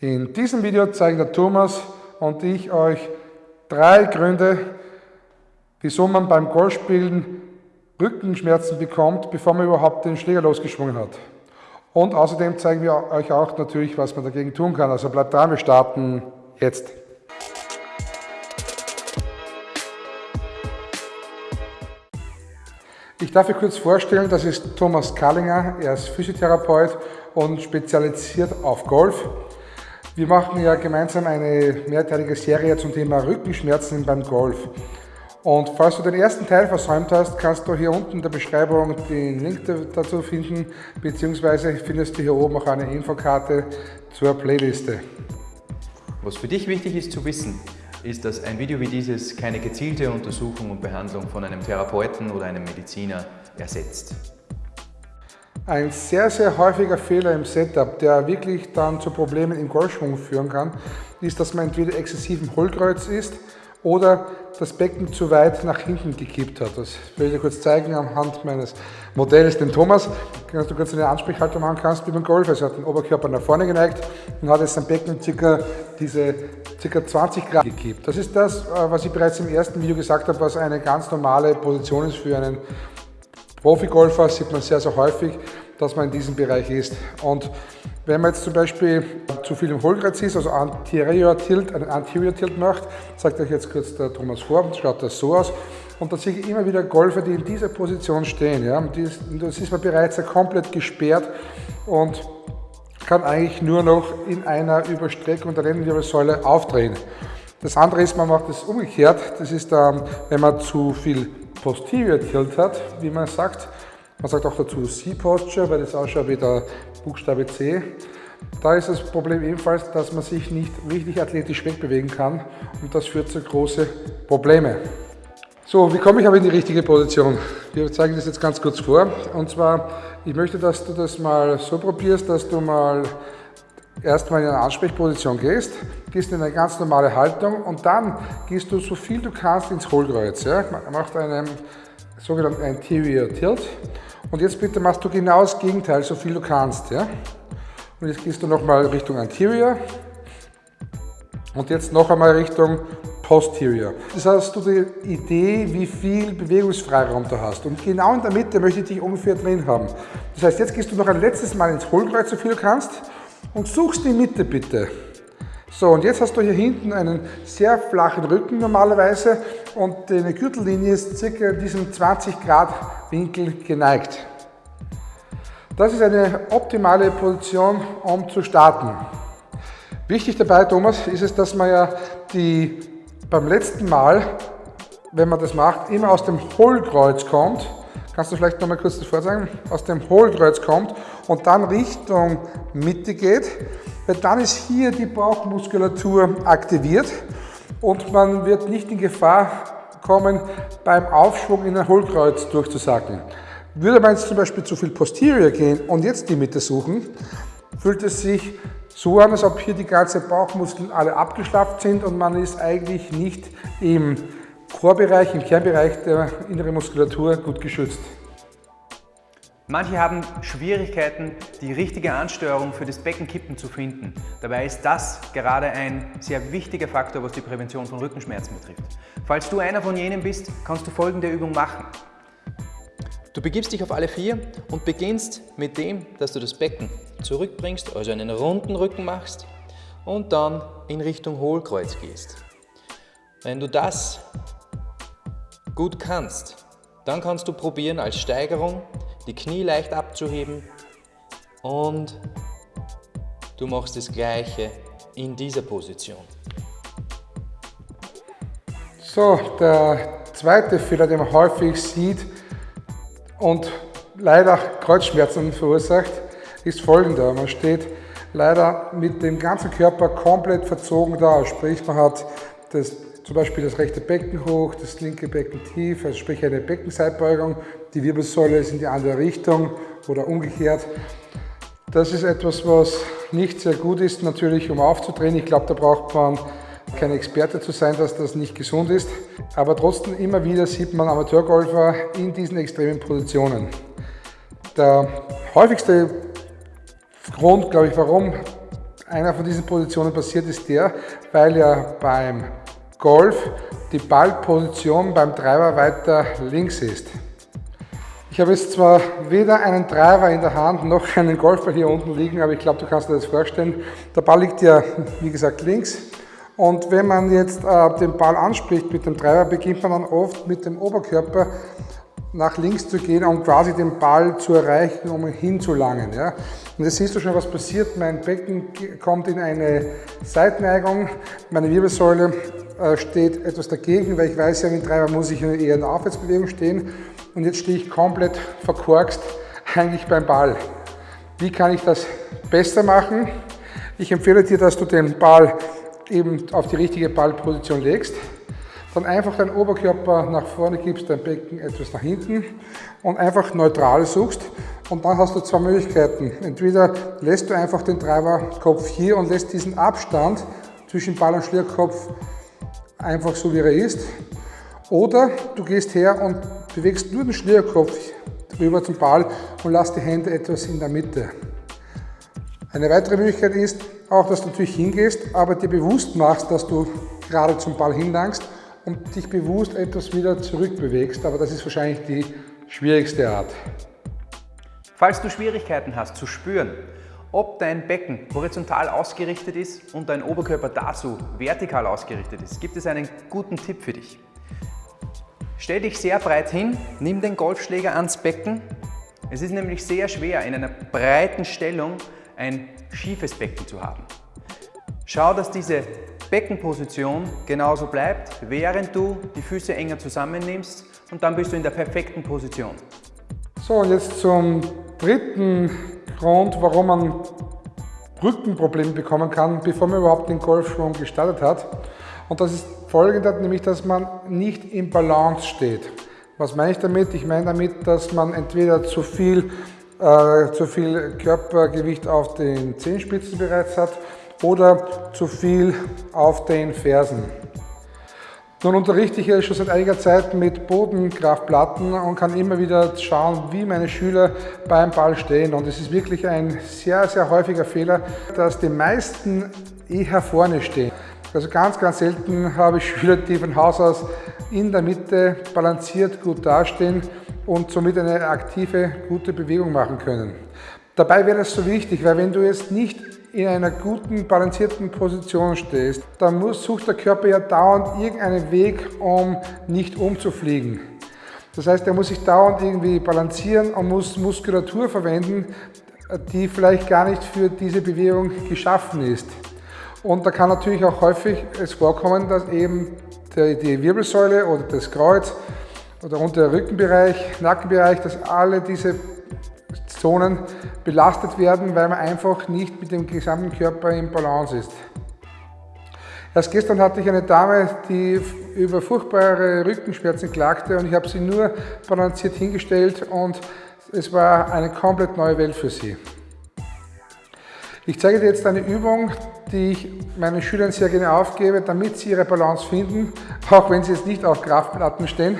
In diesem Video zeigen der Thomas und ich euch drei Gründe, wieso man beim Golfspielen Rückenschmerzen bekommt, bevor man überhaupt den Schläger losgeschwungen hat. Und außerdem zeigen wir euch auch natürlich, was man dagegen tun kann. Also bleibt dran, wir starten jetzt. Ich darf euch kurz vorstellen, das ist Thomas Kallinger, er ist Physiotherapeut und spezialisiert auf Golf. Wir machen ja gemeinsam eine mehrteilige Serie zum Thema Rückenschmerzen beim Golf. Und falls du den ersten Teil versäumt hast, kannst du hier unten in der Beschreibung den Link dazu finden, beziehungsweise findest du hier oben auch eine Infokarte zur Playliste. Was für dich wichtig ist zu wissen, ist, dass ein Video wie dieses keine gezielte Untersuchung und Behandlung von einem Therapeuten oder einem Mediziner ersetzt. Ein sehr, sehr häufiger Fehler im Setup, der wirklich dann zu Problemen im Golfschwung führen kann, ist, dass man entweder exzessiven Hohlkreuz ist oder das Becken zu weit nach hinten gekippt hat. Das will ich dir kurz zeigen anhand meines Modells, den Thomas. Dass du kurz eine Ansprechhaltung machen kannst wie beim Golf. Also er hat den Oberkörper nach vorne geneigt und hat jetzt sein Becken circa diese ca. 20 Grad gekippt. Das ist das, äh, was ich bereits im ersten Video gesagt habe, was eine ganz normale Position ist für einen Profigolfer, sieht man sehr, sehr häufig, dass man in diesem Bereich ist. Und wenn man jetzt zum Beispiel zu viel im Hohlkreuz ist, also Anterior Tilt, einen Anterior Tilt macht, sagt euch jetzt kurz der Thomas vor, schaut das so aus. Und da sehe ich immer wieder Golfer, die in dieser Position stehen. Ja? Und das ist man bereits komplett gesperrt und kann eigentlich nur noch in einer Überstreckung der Lendenwirbelsäule aufdrehen. Das andere ist, man macht es umgekehrt. Das ist, dann, wenn man zu viel Posterior Tilt hat, wie man sagt. Man sagt auch dazu C-Posture, weil das ausschaut wie der Buchstabe C. Da ist das Problem ebenfalls, dass man sich nicht richtig athletisch wegbewegen kann und das führt zu großen Problemen. So, wie komme ich aber in die richtige Position? Wir zeigen das jetzt ganz kurz vor. Und zwar, ich möchte, dass du das mal so probierst, dass du mal erstmal in eine Ansprechposition gehst, gehst in eine ganz normale Haltung und dann gehst du so viel du kannst ins Hohlkreuz. Ja? Macht einen sogenannten Anterior Tilt. Und jetzt bitte machst du genau das Gegenteil, so viel du kannst. Ja? Und jetzt gehst du nochmal Richtung Anterior und jetzt noch einmal Richtung Posterior. Das hast du die Idee, wie viel Bewegungsfreiraum du hast. Und genau in der Mitte möchte ich dich ungefähr drin haben. Das heißt, jetzt gehst du noch ein letztes Mal ins Hohlkreuz, so viel du kannst, und suchst die Mitte bitte. So, und jetzt hast du hier hinten einen sehr flachen Rücken normalerweise und deine Gürtellinie ist circa in diesem 20 Grad Winkel geneigt. Das ist eine optimale Position, um zu starten. Wichtig dabei, Thomas, ist es, dass man ja die beim letzten Mal, wenn man das macht, immer aus dem Hohlkreuz kommt. Kannst du vielleicht noch mal kurz das vorzeigen? Aus dem Hohlkreuz kommt und dann Richtung Mitte geht, weil dann ist hier die Bauchmuskulatur aktiviert und man wird nicht in Gefahr kommen, beim Aufschwung in ein Hohlkreuz durchzusacken. Würde man jetzt zum Beispiel zu viel Posterior gehen und jetzt die Mitte suchen, fühlt es sich so an, als ob hier die ganzen Bauchmuskeln alle abgeschlafft sind und man ist eigentlich nicht im Chorbereich, im Kernbereich der inneren Muskulatur gut geschützt. Manche haben Schwierigkeiten, die richtige Ansteuerung für das Beckenkippen zu finden. Dabei ist das gerade ein sehr wichtiger Faktor, was die Prävention von Rückenschmerzen betrifft. Falls du einer von jenen bist, kannst du folgende Übung machen. Du begibst dich auf alle vier und beginnst mit dem, dass du das Becken zurückbringst, also einen runden Rücken machst und dann in Richtung Hohlkreuz gehst. Wenn du das gut kannst, dann kannst du probieren als Steigerung die Knie leicht abzuheben und du machst das gleiche in dieser Position. So, der zweite Fehler, den man häufig sieht und leider Kreuzschmerzen verursacht, ist folgender. Man steht leider mit dem ganzen Körper komplett verzogen da, sprich man hat das zum Beispiel das rechte Becken hoch, das linke Becken tief, also sprich eine Beckenseitbeugung, die Wirbelsäule ist in die andere Richtung oder umgekehrt. Das ist etwas, was nicht sehr gut ist, natürlich um aufzudrehen. Ich glaube, da braucht man kein Experte zu sein, dass das nicht gesund ist. Aber trotzdem immer wieder sieht man Amateurgolfer in diesen extremen Positionen. Der häufigste Grund, glaube ich, warum einer von diesen Positionen passiert, ist der, weil ja beim Golf die Ballposition beim Treiber weiter links ist. Ich habe jetzt zwar weder einen Treiber in der Hand noch einen Golfball hier unten liegen, aber ich glaube, du kannst dir das vorstellen. Der Ball liegt ja, wie gesagt, links. Und wenn man jetzt äh, den Ball anspricht mit dem Treiber, beginnt man dann oft mit dem Oberkörper nach links zu gehen, um quasi den Ball zu erreichen, um hinzulangen. Ja. Und jetzt siehst du schon, was passiert. Mein Becken kommt in eine Seitneigung, meine Wirbelsäule steht etwas dagegen, weil ich weiß ja, mit Treiber muss ich eher in der Aufwärtsbewegung stehen. Und jetzt stehe ich komplett verkorkst eigentlich beim Ball. Wie kann ich das besser machen? Ich empfehle dir, dass du den Ball eben auf die richtige Ballposition legst. Dann einfach deinen Oberkörper nach vorne gibst, dein Becken etwas nach hinten und einfach neutral suchst. Und dann hast du zwei Möglichkeiten. Entweder lässt du einfach den Treiberkopf hier und lässt diesen Abstand zwischen Ball und Schlierkopf einfach so wie er ist. Oder du gehst her und bewegst nur den Schlierkopf rüber zum Ball und lass die Hände etwas in der Mitte. Eine weitere Möglichkeit ist auch, dass du natürlich hingehst, aber dir bewusst machst, dass du gerade zum Ball hinlangst und dich bewusst etwas wieder zurückbewegst, aber das ist wahrscheinlich die schwierigste Art. Falls du Schwierigkeiten hast zu spüren, ob dein Becken horizontal ausgerichtet ist und dein Oberkörper dazu vertikal ausgerichtet ist, gibt es einen guten Tipp für dich. Stell dich sehr breit hin, nimm den Golfschläger ans Becken. Es ist nämlich sehr schwer, in einer breiten Stellung ein schiefes Becken zu haben. Schau, dass diese Beckenposition genauso bleibt, während du die Füße enger zusammennimmst und dann bist du in der perfekten Position. So, jetzt zum dritten Grund, warum man Rückenprobleme bekommen kann, bevor man überhaupt den Golfschwung gestartet hat. Und das ist folgender, nämlich dass man nicht im Balance steht. Was meine ich damit? Ich meine damit, dass man entweder zu viel, äh, zu viel Körpergewicht auf den Zehenspitzen bereits hat oder zu viel auf den Fersen. Nun unterrichte ich ja schon seit einiger Zeit mit Bodenkraftplatten und kann immer wieder schauen, wie meine Schüler beim Ball stehen. Und es ist wirklich ein sehr, sehr häufiger Fehler, dass die meisten eher vorne stehen. Also ganz, ganz selten habe ich Schüler, die von Haus aus in der Mitte balanciert gut dastehen und somit eine aktive, gute Bewegung machen können. Dabei wäre es so wichtig, weil wenn du jetzt nicht in einer guten, balancierten Position stehst, dann muss, sucht der Körper ja dauernd irgendeinen Weg, um nicht umzufliegen. Das heißt, er muss sich dauernd irgendwie balancieren und muss Muskulatur verwenden, die vielleicht gar nicht für diese Bewegung geschaffen ist. Und da kann natürlich auch häufig es vorkommen, dass eben die Wirbelsäule oder das Kreuz oder unter Rückenbereich, Nackenbereich, dass alle diese Zonen belastet werden, weil man einfach nicht mit dem gesamten Körper im Balance ist. Erst gestern hatte ich eine Dame, die über furchtbare Rückenschmerzen klagte und ich habe sie nur balanciert hingestellt und es war eine komplett neue Welt für sie. Ich zeige dir jetzt eine Übung, die ich meinen Schülern sehr gerne aufgebe, damit sie ihre Balance finden, auch wenn sie jetzt nicht auf Kraftplatten stehen.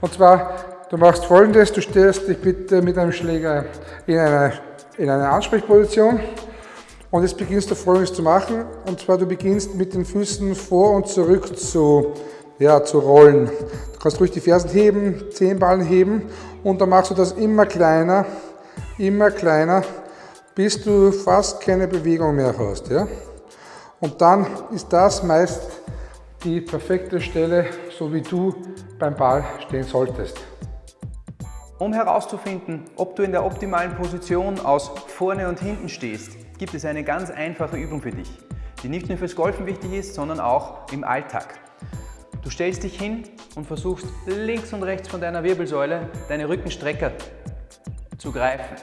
Und zwar Du machst folgendes, du stellst dich bitte mit einem Schläger in eine, in eine Ansprechposition und jetzt beginnst du folgendes zu machen und zwar du beginnst mit den Füßen vor und zurück zu, ja, zu rollen. Du kannst ruhig die Fersen heben, Zehenballen heben und dann machst du das immer kleiner, immer kleiner, bis du fast keine Bewegung mehr hast. Ja? Und dann ist das meist die perfekte Stelle, so wie du beim Ball stehen solltest. Um herauszufinden, ob du in der optimalen Position aus vorne und hinten stehst, gibt es eine ganz einfache Übung für dich, die nicht nur fürs Golfen wichtig ist, sondern auch im Alltag. Du stellst dich hin und versuchst links und rechts von deiner Wirbelsäule deine Rückenstrecker zu greifen.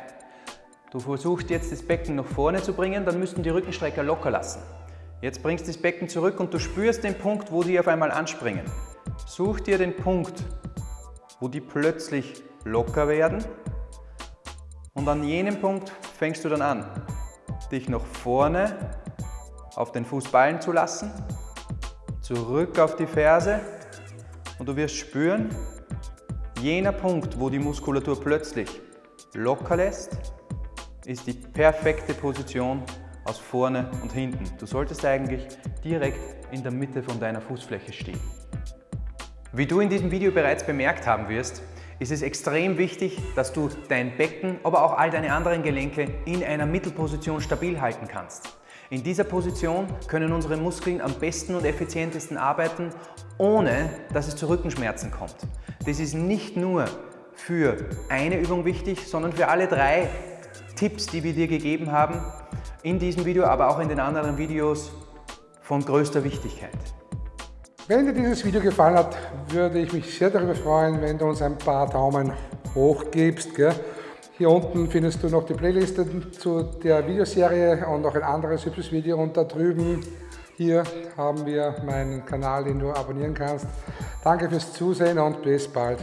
Du versuchst jetzt das Becken nach vorne zu bringen, dann müssten die Rückenstrecker locker lassen. Jetzt bringst du das Becken zurück und du spürst den Punkt, wo die auf einmal anspringen. Such dir den Punkt, wo die plötzlich locker werden und an jenem Punkt fängst du dann an, dich nach vorne auf den Fußballen zu lassen, zurück auf die Ferse und du wirst spüren, jener Punkt, wo die Muskulatur plötzlich locker lässt, ist die perfekte Position, aus vorne und hinten. Du solltest eigentlich direkt in der Mitte von deiner Fußfläche stehen. Wie du in diesem Video bereits bemerkt haben wirst, ist es extrem wichtig, dass du dein Becken, aber auch all deine anderen Gelenke in einer Mittelposition stabil halten kannst. In dieser Position können unsere Muskeln am besten und effizientesten arbeiten, ohne dass es zu Rückenschmerzen kommt. Das ist nicht nur für eine Übung wichtig, sondern für alle drei Tipps, die wir dir gegeben haben, in diesem Video, aber auch in den anderen Videos von größter Wichtigkeit. Wenn dir dieses Video gefallen hat, würde ich mich sehr darüber freuen, wenn du uns ein paar Daumen hoch gibst. Gell? Hier unten findest du noch die Playlisten zu der Videoserie und noch ein anderes hübsches Video und da drüben hier haben wir meinen Kanal, den du abonnieren kannst. Danke fürs Zusehen und bis bald.